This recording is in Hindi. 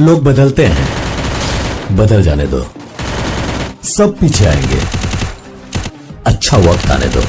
लोग बदलते हैं। बदल जाने दो। सब पीछे आएँगे। अच्छा वक्त आने दो।